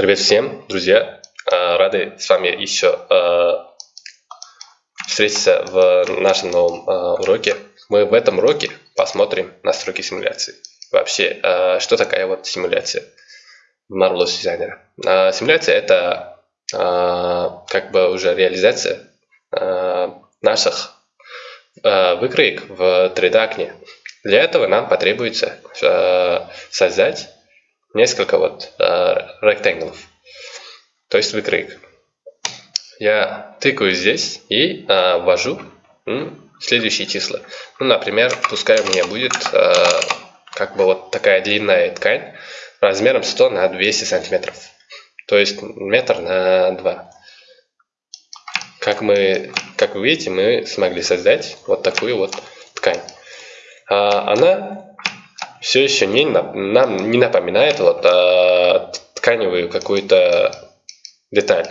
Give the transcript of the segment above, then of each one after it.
Привет всем, друзья! Рады с вами еще встретиться в нашем новом уроке. Мы в этом уроке посмотрим настройки симуляции. Вообще, что такая вот симуляция в Marvelous Designer? Симуляция это как бы уже реализация наших выкроек в 3D окне. Для этого нам потребуется создать несколько вот э, то есть выкроек. Я тыкаю здесь и э, ввожу следующие числа. Ну, например, пускай у меня будет э, как бы вот такая длинная ткань размером 100 на 200 сантиметров. То есть метр на 2. Как, мы, как вы видите, мы смогли создать вот такую вот ткань. А, она все еще не, нам не напоминает вот, а, тканевую какую-то деталь.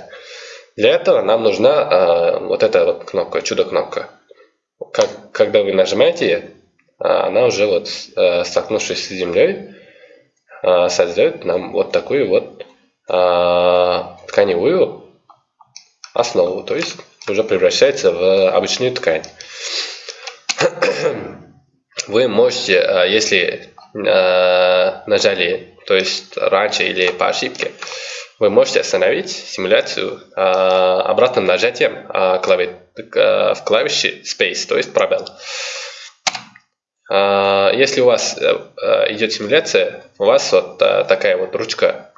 Для этого нам нужна а, вот эта вот кнопка, чудо-кнопка. Когда вы нажимаете, а, она уже вот а, столкнувшись с землей, а, создает нам вот такую вот а, тканевую основу, то есть уже превращается в обычную ткань. Вы можете, а, если Э, нажали, то есть раньше или по ошибке, вы можете остановить симуляцию э, обратным нажатием э, клави э, в клавише Space, то есть пробел. Э, если у вас э, идет симуляция, у вас вот э, такая вот ручка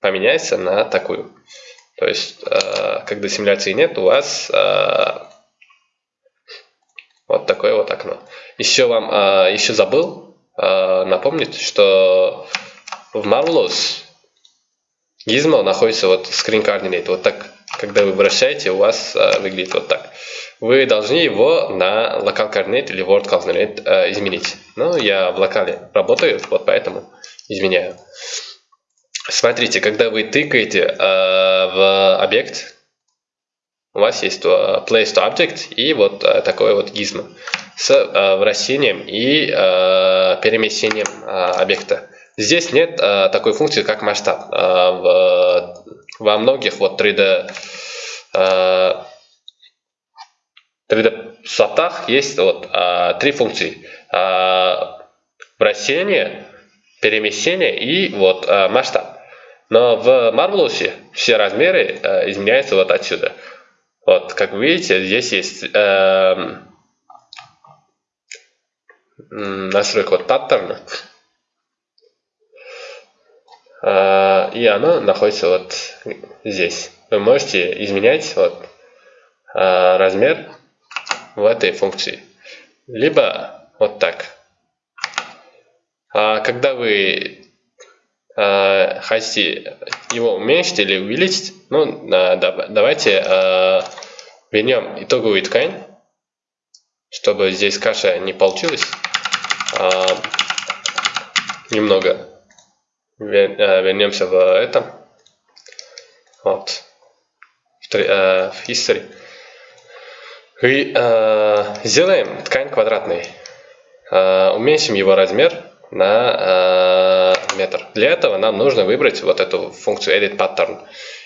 поменяется на такую. То есть, э, когда симуляции нет, у вас э, вот такое вот окно. Еще вам, э, еще забыл э, напомнить, что в Marvelous Gizmo находится вот screen coordinate. Вот так, когда вы вращаете, у вас э, выглядит вот так. Вы должны его на local coordinate или world coordinate э, изменить. Но я в локале работаю, вот поэтому изменяю. Смотрите, когда вы тыкаете э, в объект, у вас есть uh, place to object и вот uh, такое вот gizmo с uh, вращением и перемещением объекта. Здесь нет такой функции, как масштаб. Во многих вот 3D, uh, 3D софтах есть вот три функции. Вращение, перемещение и вот масштаб. Но в Marvelous все размеры изменяются вот отсюда. Вот, как вы видите, здесь есть э, настройка вот паттерна. Э, и она находится вот здесь. Вы можете изменять вот э, размер в этой функции. Либо вот так. А когда вы э, хотите его уменьшить или увеличить, ну, э, давайте э, вернем итоговую ткань, чтобы здесь каша не получилась. Э, немного э, вернемся в этом. Вот. В, э, history. И э, сделаем ткань квадратной. Э, уменьшим его размер на э, метр. Для этого нам нужно выбрать вот эту функцию edit pattern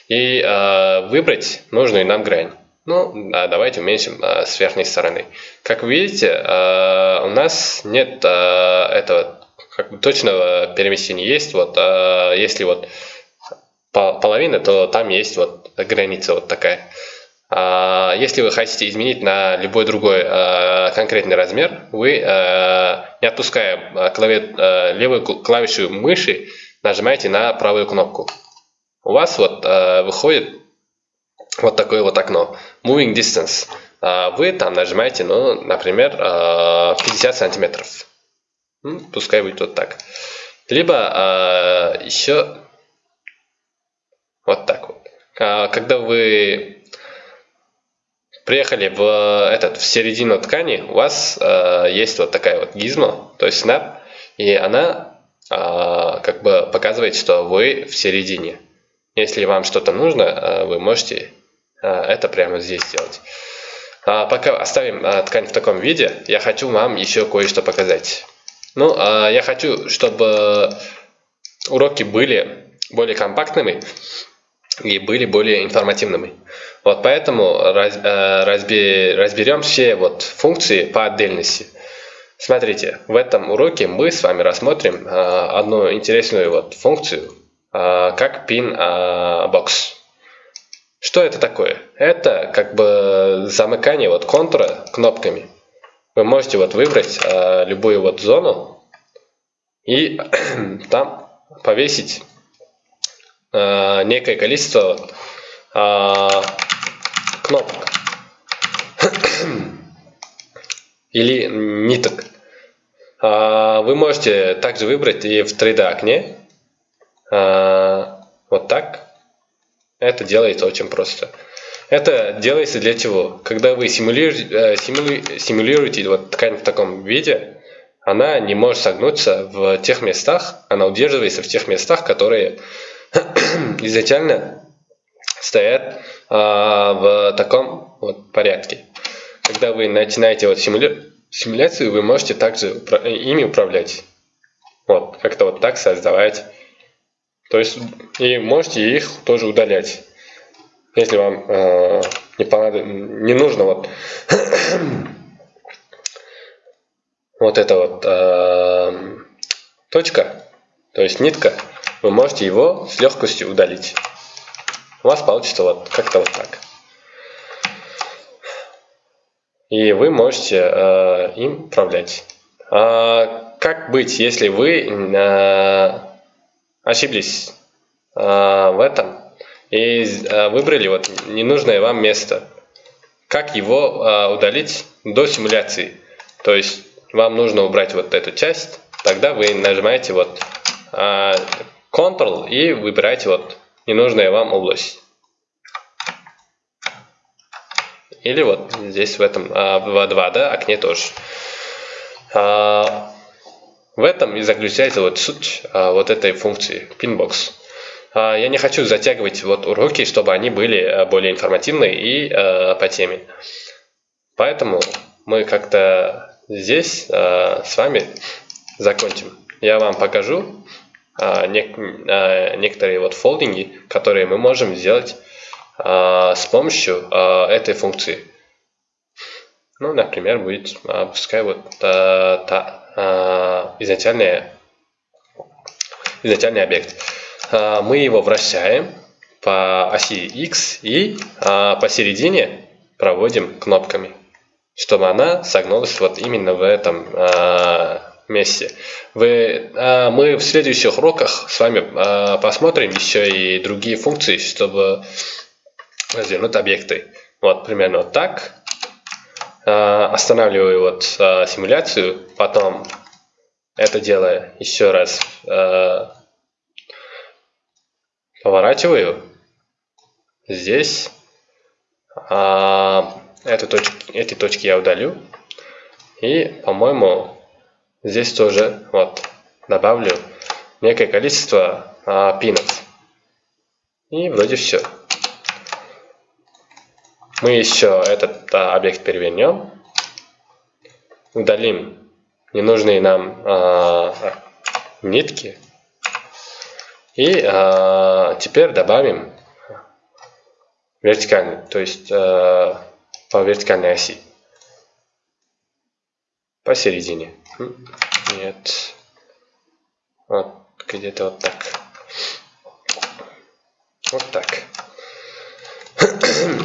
и э, выбрать нужную нам грань. Ну, а давайте уменьшим э, с верхней стороны. Как вы видите, э, у нас нет э, этого как бы точного перемещения. Есть вот, э, если вот половина, то там есть вот граница вот такая. А, если вы хотите изменить на любой другой а, конкретный размер, вы, а, не отпуская клаве, левую клавишу мыши, нажимаете на правую кнопку. У вас вот выходит вот такое вот окно. Moving Distance. Вы там нажимаете, ну, например, 50 сантиметров. Пускай будет вот так. Либо еще вот так вот. Когда вы приехали в этот в середину ткани, у вас э, есть вот такая вот гизма, то есть snap, и она э, как бы показывает, что вы в середине. Если вам что-то нужно, э, вы можете э, это прямо здесь сделать. А пока оставим э, ткань в таком виде, я хочу вам еще кое-что показать. Ну, э, я хочу, чтобы уроки были более компактными и были более информативными. Вот поэтому раз, э, разбе, разберем все вот функции по отдельности. Смотрите, в этом уроке мы с вами рассмотрим э, одну интересную вот функцию, э, как pin box. Что это такое? Это как бы замыкание вот контура кнопками. Вы можете вот выбрать любую вот зону и там повесить э, некое количество э, кнопок или ниток. Э, вы можете также выбрать и в 3D окне э, вот так. Это делается очень просто. Это делается для чего? Когда вы симулируете, э, симулируете вот ткань в таком виде, она не может согнуться в тех местах, она удерживается в тех местах, которые изначально стоят а, в таком вот порядке. Когда вы начинаете вот симуля... симуляцию, вы можете также ими управлять. Вот, как-то вот так создавать. То есть, и можете их тоже удалять. Если вам э, не, понадоб... не нужно вот, вот эта вот э, точка, то есть нитка, вы можете его с легкостью удалить. У вас получится вот как-то вот так. И вы можете э, им управлять. А как быть, если вы э, ошиблись э, в этом и э, выбрали вот ненужное вам место? Как его э, удалить до симуляции? То есть вам нужно убрать вот эту часть, тогда вы нажимаете вот э, Ctrl и выбирайте вот ненужная вам область. Или вот здесь в этом а, в 2D окне тоже. А, в этом и заключается вот суть а, вот этой функции Pinbox. А, я не хочу затягивать вот уроки, чтобы они были а, более информативные и а, по теме. Поэтому мы как-то здесь а, с вами закончим. Я вам покажу а, а, некоторые вот фолдинги, которые мы можем сделать а, с помощью этой функции. Ну, например, будет, пускай вот та, та, изначальный, изначальный объект. Мы его вращаем по оси X и посередине проводим кнопками, чтобы она согнулась вот именно в этом месте. Вы, а, мы в следующих уроках с вами а, посмотрим еще и другие функции, чтобы развернуть объекты. Вот примерно вот так. А, останавливаю вот симуляцию, потом это дело еще раз поворачиваю. Здесь эту точки, эти точки я удалю. И, по-моему, Здесь тоже вот добавлю некое количество а, пинов. И вроде все. Мы еще этот а, объект перевернем. Удалим ненужные нам а, нитки. И а, теперь добавим вертикальный, то есть а, по вертикальной оси посередине. Нет. Вот, где-то вот так. Вот так.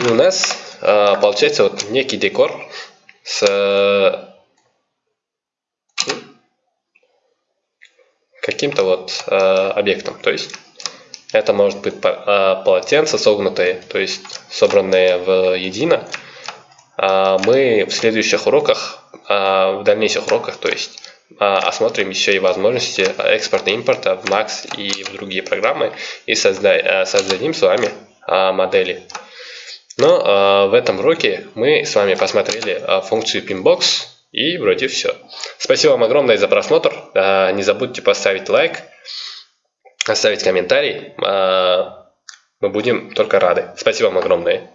У нас а, получается вот некий декор с каким-то вот а, объектом. То есть это может быть а, полотенце согнутое, то есть собранное в едино. Мы в следующих уроках в дальнейших уроках, то есть а, осмотрим еще и возможности экспорта и импорта в Max и в другие программы и созда создадим с вами а, модели. Но в этом уроке мы с вами посмотрели функцию Pinbox и вроде все. Спасибо вам огромное за просмотр. Не забудьте поставить лайк, оставить комментарий. Мы будем только рады. Спасибо вам огромное.